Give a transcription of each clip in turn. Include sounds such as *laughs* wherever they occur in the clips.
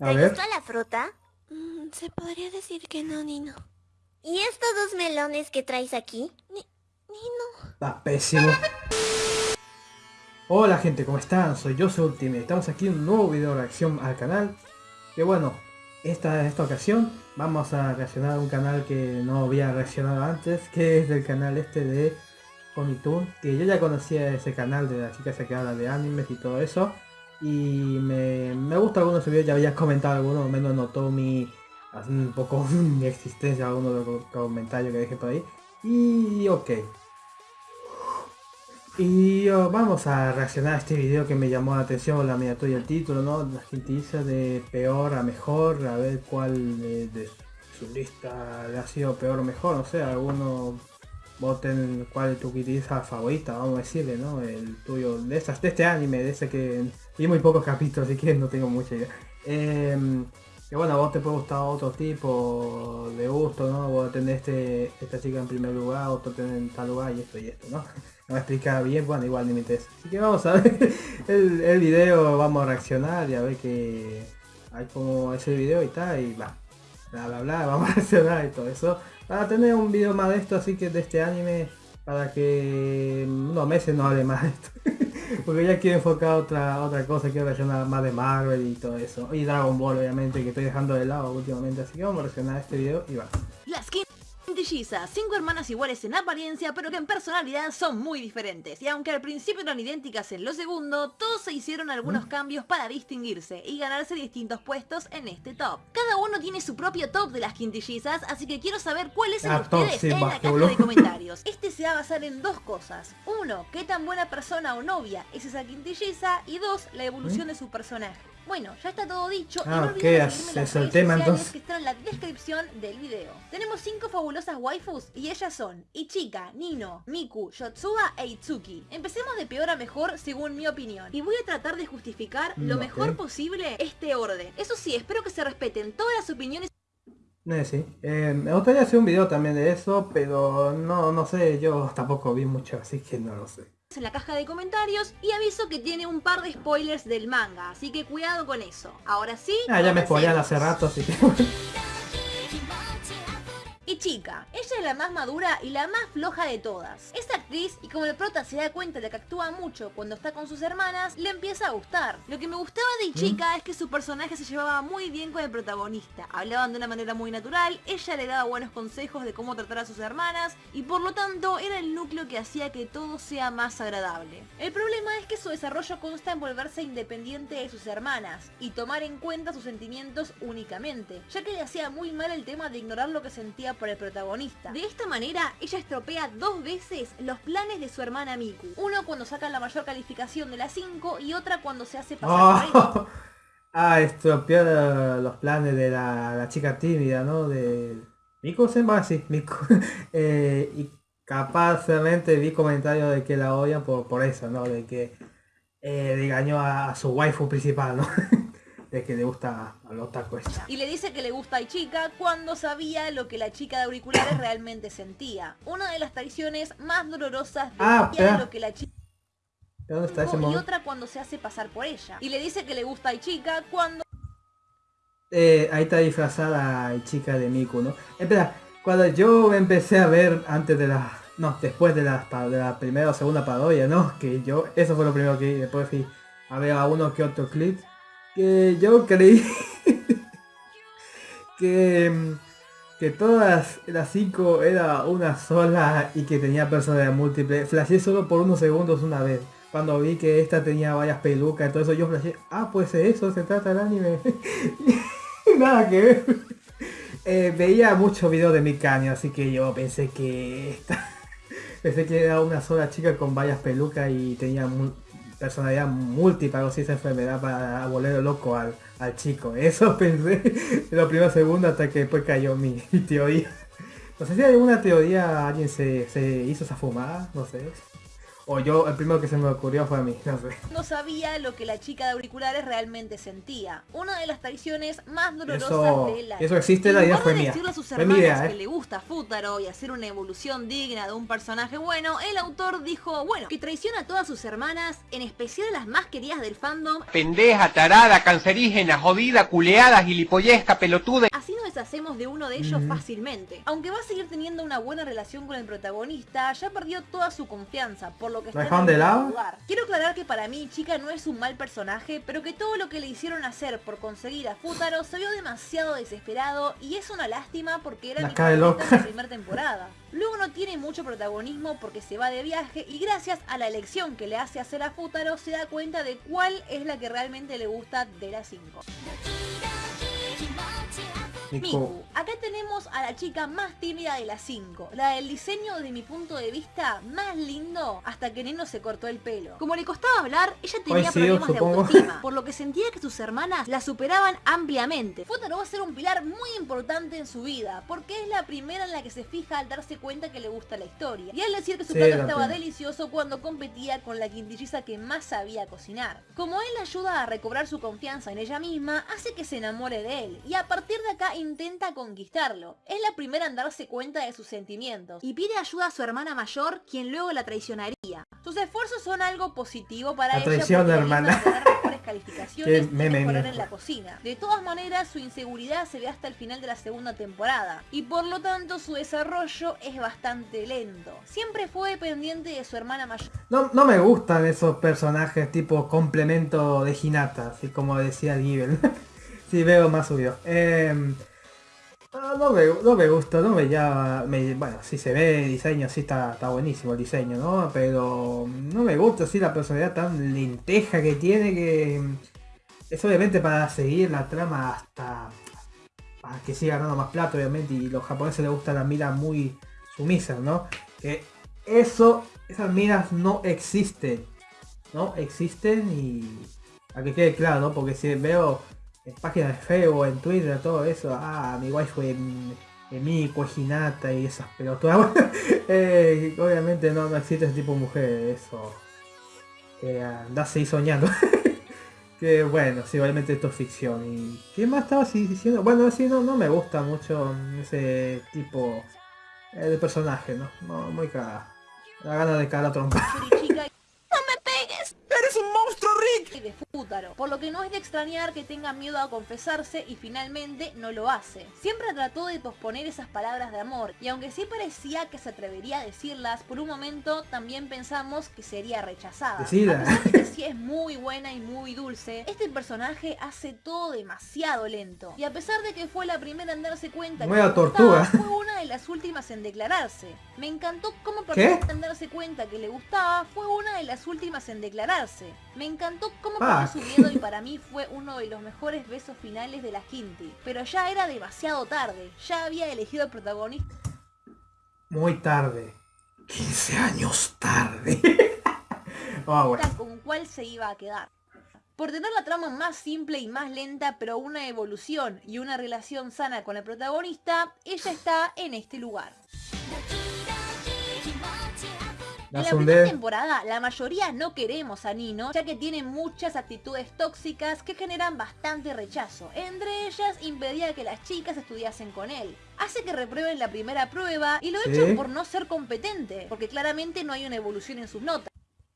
¿Te gustó la fruta? Mm, se podría decir que no, Nino. ¿Y estos dos melones que traes aquí? Ni, Nino. Está pésimo. Hola gente, ¿cómo están? Soy yo, soy Ultimate. Estamos aquí en un nuevo video de reacción al canal. Que bueno, esta, esta ocasión vamos a reaccionar a un canal que no había reaccionado antes. Que es del canal este de Toon Que yo ya conocía ese canal de la chica que habla de animes y todo eso y me, me gusta algunos videos, ya había comentado algunos, menos notó mi un poco *laughs* mi existencia, algunos de los comentarios que dejé por ahí. Y ok. Y oh, vamos a reaccionar a este video que me llamó la atención, la miniatura y el título, ¿no? La gente dice de peor a mejor, a ver cuál de, de su lista le ha sido peor o mejor, no sé, alguno voten cuál es tu quizá favorita, vamos a decirle, ¿no? El tuyo, de esas, de este anime, de ese que vi muy pocos capítulos, así que no tengo mucha idea. Eh, bueno, a vos te puede gustar otro tipo de gusto, ¿no? Vos tenés este, esta chica en primer lugar, otro tenés en tal lugar y esto y esto, ¿no? *laughs* No me explica bien, bueno, igual ni me interesa. Así que vamos a ver *laughs* el, el video, vamos a reaccionar y a ver que hay como ese video y tal, y va bla bla bla, *laughs* vamos a reaccionar y todo eso. Para tener un video más de esto, así que de este anime, para que unos meses no hable más esto. Porque ya quiero enfocar otra otra cosa, quiero reaccionar más de Marvel y todo eso. Y Dragon Ball obviamente, que estoy dejando de lado últimamente, así que vamos a reaccionar este video y va. Cinco hermanas iguales en apariencia, pero que en personalidad son muy diferentes. Y aunque al principio eran idénticas en lo segundo, todos se hicieron algunos ¿Mm? cambios para distinguirse y ganarse distintos puestos en este top. Cada uno tiene su propio top de las quintillizas, así que quiero saber cuál es el de ustedes en la caja de *laughs* comentarios. Este se va a basar en dos cosas. Uno, qué tan buena persona o novia es esa quintilliza, y dos, la evolución ¿Mm? de su personaje. Bueno, ya está todo dicho. Ah, y no las el tema, entonces. que están en la descripción del video. Tenemos cinco fabulosas waifus y ellas son Ichika, Nino, Miku, Yotsuba e Itsuki. Empecemos de peor a mejor según mi opinión. Y voy a tratar de justificar lo mejor posible este orden. Eso sí, espero que se respeten todas las opiniones eh, sí. Eh, me gustaría hacer un video también de eso, pero no, no sé, yo tampoco vi mucho, así que no lo sé en la caja de comentarios y aviso que tiene un par de spoilers del manga, así que cuidado con eso. Ahora sí... Ah, ya me spoilean hace rato, así que... *laughs* y chica. Ella es la más madura y la más floja de todas. Es actriz y como el prota se da cuenta de que actúa mucho cuando está con sus hermanas, le empieza a gustar. Lo que me gustaba de chica es que su personaje se llevaba muy bien con el protagonista. Hablaban de una manera muy natural, ella le daba buenos consejos de cómo tratar a sus hermanas y por lo tanto era el núcleo que hacía que todo sea más agradable. El problema es que su desarrollo consta en volverse independiente de sus hermanas y tomar en cuenta sus sentimientos únicamente, ya que le hacía muy mal el tema de ignorar lo que sentía por el protagonista. De esta manera, ella estropea dos veces los planes de su hermana Miku. Uno cuando saca la mayor calificación de la 5 y otra cuando se hace pasar por oh. *laughs* Ah, estropeó los planes de la, chica tímida, ¿no? De... Miku se va así, Miku. *laughs* eh, y capazmente vi comentarios de que la odian por, por eso, ¿no? De que eh, engañó a, a su waifu principal, ¿no? *laughs* de que le gusta a los tacos. Y le dice que le gusta a chica cuando sabía lo que la chica de auriculares realmente sentía. Una de las traiciones más dolorosas de ah, lo que la chica ¿Dónde está ese y otra cuando se hace pasar por ella. Y le dice que le gusta a chica cuando... Eh, ahí está disfrazada chica de Miku, ¿no? Espera, cuando yo empecé a ver antes de la... No, después de la, de la primera o segunda parodia, ¿no? Que yo... Eso fue lo primero que después fui a ver a uno que otro clip yo creí *laughs* que, que todas las cinco era una sola y que tenía personalidad múltiple. Flashé solo por unos segundos una vez. Cuando vi que esta tenía varias pelucas y todo eso, yo flashé, ah, pues eso se trata el anime. *laughs* Nada que ver. Eh, veía muchos videos de Mikanya, así que yo pensé que esta... *laughs* pensé que era una sola chica con varias pelucas y tenía personalidad múltiple, o esa enfermedad para volver loco al, chico. *laughs* Eso pensé en los primeros segundos hasta que después cayó mi, teoría. No sé si hay alguna teoría, alguien se, hizo esa fumada, no sé. O yo, el primero que se me ocurrió fue a mí, no sé. no sabía lo que la chica de auriculares realmente sentía. Una de las traiciones más dolorosas Eso, de la eso existe, la idea fue de mía. decirle a sus hermanas idea, que eh. le gusta Futaro y hacer una evolución digna de un personaje bueno, el autor dijo, bueno, que traiciona a todas sus hermanas, en especial a las más queridas del fandom, Pendeja, tarada, cancerígena, jodida, culeada, gilipollesca, pelotuda. Así deshacemos de uno de ellos fácilmente. Aunque va a seguir teniendo una buena relación con el protagonista, ya perdió toda su confianza, por lo que está en de lado? lugar. Quiero aclarar que para mí Chica no es un mal personaje, pero que todo lo que le hicieron hacer por conseguir a Futaro se vio demasiado desesperado y es una lástima porque era La mi de la primera temporada. Luego no tiene mucho protagonismo porque se va de viaje y gracias a la elección que le hace hacer a Futaro se da cuenta de cuál es la que realmente le gusta de las 5. Miku, acá tenemos a la chica más tímida de las 5, la del diseño desde mi punto de vista más lindo hasta que Neno se cortó el pelo. Como le costaba hablar, ella tenía Coincido, problemas de autoestima, *laughs* por lo que sentía que sus hermanas la superaban ampliamente. Futaro va a ser un pilar muy importante en su vida, porque es la primera en la que se fija al darse cuenta que le gusta la historia. Y al decir que su Sí, plato la estaba delicioso cuando competía con la quintilliza que más sabía cocinar. Como él la ayuda a recobrar su confianza en ella misma, hace que se enamore de él y a partir de acá intenta conquistarlo. Es la primera en darse cuenta de sus sentimientos y pide ayuda a su hermana mayor, quien luego la traicionaría. Sus esfuerzos son algo positivo para La ella traición porque de hermana. tener mejores calificaciones *laughs* y mejorar en la cocina. De todas maneras, su inseguridad se ve hasta el final de la segunda temporada y por lo tanto su desarrollo es bastante lento. Siempre fue dependiente de su hermana mayor. No, no me gustan esos personajes tipo complemento de Hinata, así como decía Givel. *laughs* sí, veo más subido. Eh, no, me, no me gusta, no me llama... me- bueno, sí se ve diseño, sí está, está buenísimo el diseño, ¿no? Pero no me gusta así la personalidad tan lenteja que tiene que... Es obviamente para seguir la trama hasta... Para que siga ganando más plata, obviamente, y los japoneses les gusta las miras muy sumisas, ¿no? Que eso, esas miras no existen. No existen y... A que quede claro, ¿no? Porque si veo páginas de Facebook, en Twitter, todo eso, ah, mi waifu en, en Miku, es Hinata y esas pelotudas. *laughs* eh, obviamente no, existe ese tipo de mujer, eso. Eh, andás ahí soñando. *laughs* que bueno, sí, obviamente esto es ficción. ¿Y qué más estaba diciendo? Bueno, así no, no me gusta mucho ese tipo eh, de personaje, ¿no? No, muy cagada. La gana de cara trompa. *laughs* chica ¡No me pegues! ¡Eres un monstruo, Rick! Y de Futaro, por lo que no es de extrañar que tenga miedo a confesarse y finalmente no lo hace. Siempre trató de posponer esas palabras de amor y aunque sí parecía que se atrevería a decirlas, por un momento también pensamos que sería rechazada. Decila. A pesar de que sí es muy buena y muy dulce, este personaje hace todo demasiado lento. Y a pesar de que fue la primera en darse cuenta que le gustaba, tortuga. fue una de las últimas en declararse. Me encantó cómo perdió en darse cuenta que le gustaba, fue una de las últimas en declararse. Me encantó cómo Ah. perdió su miedo y para mí fue uno de los mejores besos finales de la Quinti. Pero ya era demasiado tarde, ya había elegido el protagonista Muy tarde. 15 años tarde. *laughs* Ah, bueno. con cuál se iba a quedar. Por tener la trama más simple y más lenta, pero una evolución y una relación sana con el protagonista, ella está en este lugar. En La primera temporada, la mayoría no queremos a Nino, ya que tiene muchas actitudes tóxicas que generan bastante rechazo. Entre ellas, impedía que las chicas estudiasen con él. Hace que reprueben la primera prueba y lo Sí. echan por no ser competente, porque claramente no hay una evolución en sus notas.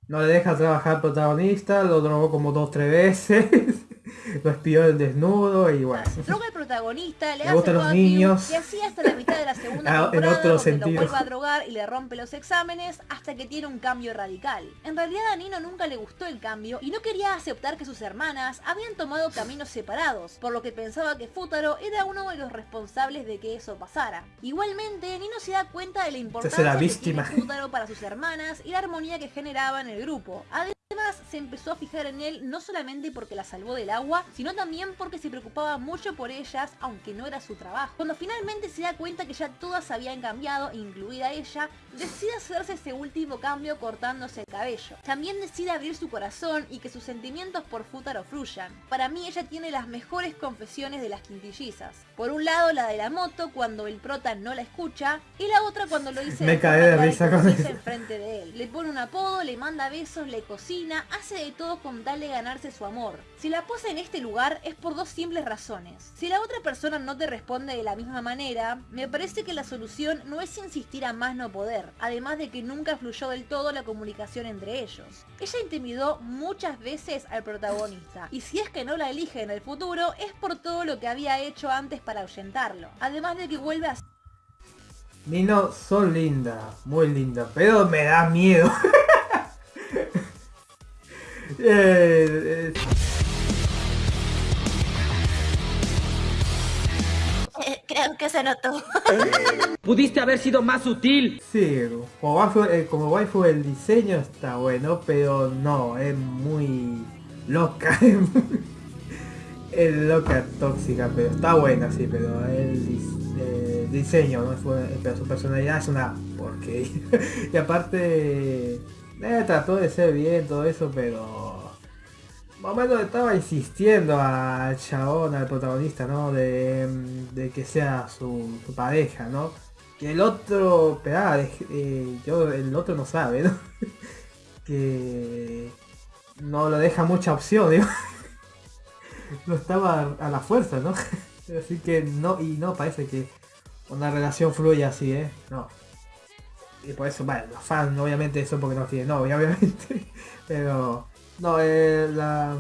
No le deja trabajar al protagonista, lo drogó como dos tres veces. *laughs* lo espió en desnudo y bueno. Droga al protagonista, le Le hace los niños. y así hasta la mitad de la segunda *laughs* Ah, en temporada otro donde sentido. lo vuelve a drogar y le rompe los exámenes hasta que tiene un cambio radical. En realidad a Nino nunca le gustó el cambio y no quería aceptar que sus hermanas habían tomado caminos separados, por lo que pensaba que Futaro era uno de los responsables de que eso pasara. Igualmente, Nino se da cuenta de la importancia la que tiene *laughs* Futaro para sus hermanas y la armonía que generaba en el grupo. Además, se empezó a fijar en él no solamente porque la salvó del agua, sino también porque se preocupaba mucho por ellas, aunque no era su trabajo. Cuando finalmente se da cuenta que ya todas habían cambiado, incluida ella, decide hacerse ese último cambio cortándose el cabello. También decide abrir su corazón y que sus sentimientos por Futaro fluyan. Para mí ella tiene las mejores confesiones de las quintillizas. Por un lado la de la moto cuando el prota no la escucha y la otra cuando lo dice *laughs* Me cae de risa con eso. enfrente de él. Le pone un apodo, le manda besos, le cocina, hace de todo con tal de ganarse su amor. Si la pose en este lugar es por dos simples razones. Si la otra persona no te responde de la misma manera, me parece que la solución no es insistir a más no poder, además de que nunca fluyó del todo la comunicación entre ellos. Ella intimidó muchas veces al protagonista, y si es que no la elige en el futuro, es por todo lo que había hecho antes para ahuyentarlo. Además de que vuelve a Nino, son linda, muy linda, pero me da miedo. *laughs* Eh, eh, *laughs* creo que se notó. *laughs* Pudiste haber sido más sutil. sí, como waifu, eh, como waifu el diseño está bueno, pero no, es muy loca. *laughs* Es, loca, tóxica, pero está buena, sí, pero el dis- eh, diseño, ¿no? Pero su personalidad es una porquería. y aparte, eh, trató de ser bien, todo eso, pero... Más o menos estaba insistiendo al chabón, al protagonista, ¿no? De, que sea su, pareja, ¿no? Que el otro, ah, yo, el otro no sabe, ¿no? *laughs* que no lo deja mucha opción, digo. *laughs* no estaba a la fuerza, ¿no? *laughs* Así que no, y no parece que una relación fluya así, ¿eh? No. Y por eso, bueno, los fans obviamente eso porque no tienen novia, obviamente. Pero, no, eh, la,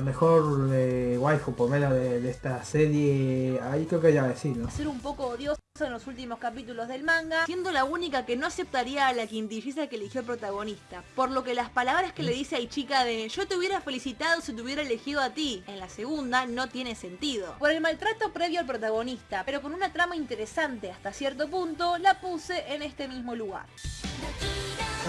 mejor eh, waifu por menos de, de esta serie, ahí creo que ya va a decir, ¿no? ser un poco odiosa en los últimos capítulos del manga, siendo la única que no aceptaría a la quintilliza que eligió el protagonista. Por lo que las palabras que le dice a Ichika de yo te hubiera felicitado si te hubiera elegido a ti, en la segunda no tiene sentido. Por el maltrato previo al protagonista, pero con una trama interesante hasta cierto punto, la puse en este mismo lugar.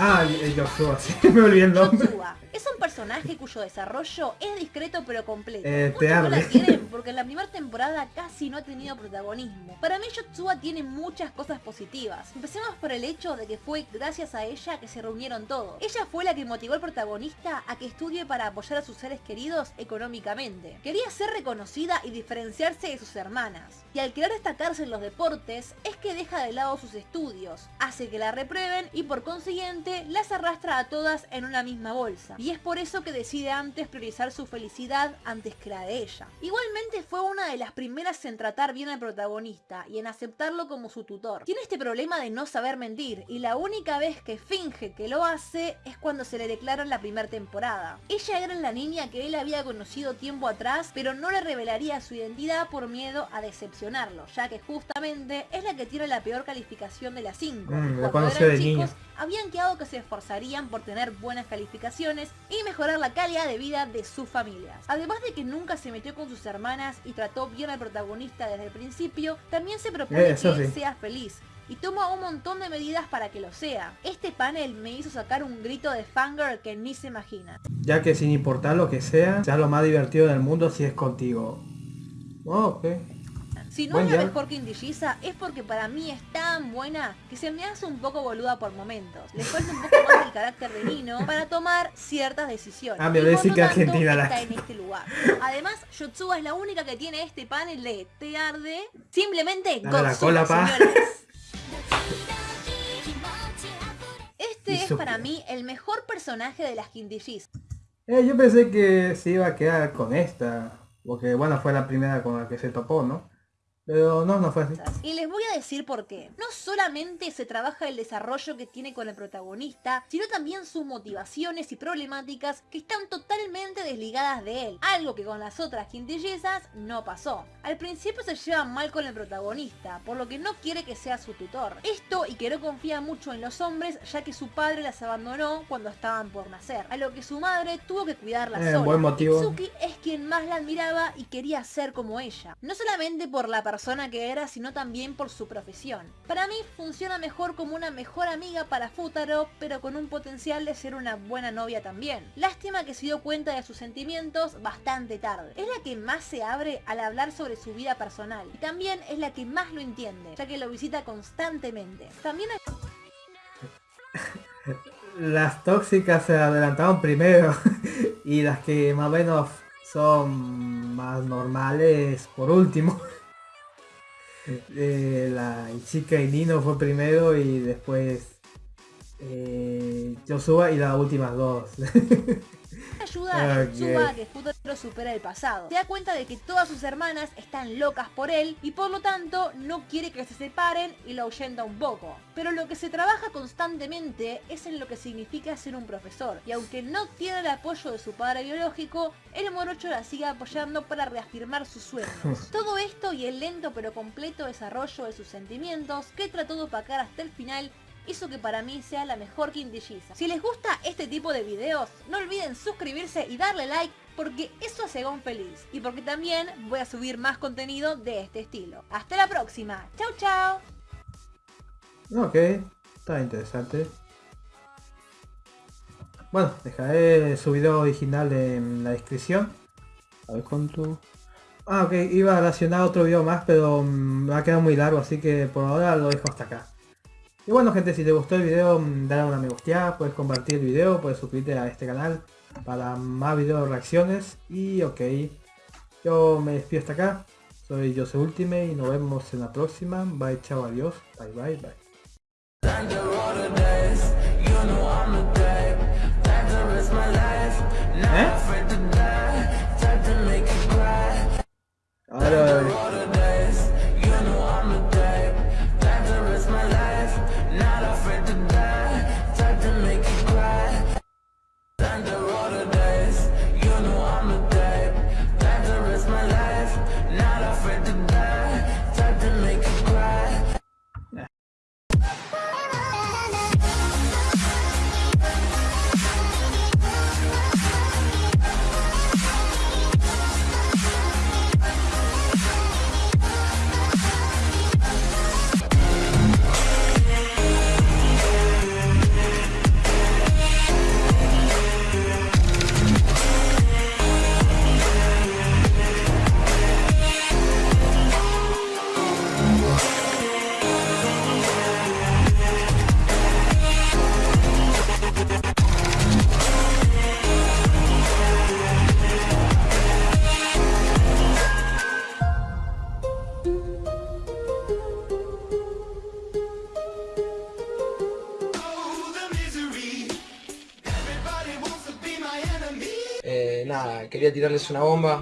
Ah, el Joshua, *laughs* sí, me olvidé el nombre. Es un personaje cuyo desarrollo es discreto pero completo. Eh, Muchos no la quieren porque en la primera temporada casi no ha tenido protagonismo. Para mí Yotsuba tiene muchas cosas positivas. Empecemos por el hecho de que fue gracias a ella que se reunieron todos. Ella fue la que motivó al protagonista a que estudie para apoyar a sus seres queridos económicamente. Quería ser reconocida y diferenciarse de sus hermanas. Y al querer destacarse en los deportes es que deja de lado sus estudios, hace que la reprueben y por consiguiente las arrastra a todas en una misma bolsa. Y es por eso que decide antes priorizar su felicidad antes que la de ella. Igualmente fue una de las primeras en tratar bien al protagonista y en aceptarlo como su tutor. Tiene este problema de no saber mentir y la única vez que finge que lo hace es cuando se le declara en la primera temporada. Ella era la niña que él había conocido tiempo atrás pero no le revelaría su identidad por miedo a decepcionarlo, ya que justamente es la que tiene la peor calificación de las 5. Mm, la conoció de niña. habían quedado que se esforzarían por tener buenas calificaciones y mejorar la calidad de vida de sus familias. Además de que nunca se metió con sus hermanas y trató bien al protagonista desde el principio, también se propone Eh, eso que él sí. sea feliz y toma un montón de medidas para que lo sea. Este panel me hizo sacar un grito de fangirl que ni se imagina. Ya que sin importar lo que sea, sea lo más divertido del mundo si es contigo. Oh, ok. Si no es la mejor que es porque para mí es tan buena que se me hace un poco boluda por momentos. Le falta un poco más del carácter de Nino para tomar ciertas decisiones. Ah, me Y por lo que tanto, Argentina la- en este lugar. Además, Yotsuba es la única que tiene este panel de te arde. Simplemente Dale la cola, pa. Este es para mí el mejor personaje de las quintillizas. Eh, yo pensé que se iba a quedar con esta. Porque bueno, fue la primera con la que se topó, ¿no? Pero no, no fue así. Y les voy a decir por qué. No solamente se trabaja el desarrollo que tiene con el protagonista, sino también sus motivaciones y problemáticas que están totalmente desligadas de él. Algo que con las otras quintillezas no pasó. Al principio se llevan mal con el protagonista, por lo que no quiere que sea su tutor. Esto y que no confía mucho en los hombres, ya que su padre las abandonó cuando estaban por nacer. A lo que su madre tuvo que cuidarla Eh, sola. buen motivo. Itsuki es quien más la admiraba y quería ser como ella. No solamente por la persona persona que era, sino también por su profesión. Para mí funciona mejor como una mejor amiga para Futaro, pero con un potencial de ser una buena novia también. Lástima que se dio cuenta de sus sentimientos bastante tarde. Es la que más se abre al hablar sobre su vida personal y también es la que más lo entiende, ya que lo visita constantemente. También. *laughs* Las tóxicas se adelantaron primero *laughs* y las que más o menos son más normales por último. *laughs* Eh, la chica y Nino fue primero y después eh, Joshua y las últimas dos. *laughs* ayuda a Ok. Tetsuba a que Futaro supera el pasado. Se da cuenta de que todas sus hermanas están locas por él y por lo tanto no quiere que se separen y lo ahuyenta un poco. Pero lo que se trabaja constantemente es en lo que significa ser un profesor. Y aunque no tiene el apoyo de su padre biológico, el morocho la sigue apoyando para reafirmar sus sueños. *laughs* Todo esto y el lento pero completo desarrollo de sus sentimientos que trató de opacar hasta el final hizo que para mí sea la mejor quintilliza. Si les gusta este tipo de videos, no olviden suscribirse y darle like porque eso hace a Gon feliz y porque también voy a subir más contenido de este estilo. Hasta la próxima, chau chau. Ok, está interesante. Bueno, dejaré su video original en la descripción. A ver cuánto... Ah, ok, iba a relacionar otro video más, pero me va a quedar muy largo, así que por ahora lo dejo hasta acá. Y bueno gente, si te gustó el video, mm, dale una me gusteada, puedes compartir el video, puedes suscribirte a este canal para más videos reacciones. Y ok, yo me despido hasta acá. Soy Jose Ultime y nos vemos en la próxima. Bye, chao, adiós. Bye, bye, bye. ¿Eh? Tirarles una bomba.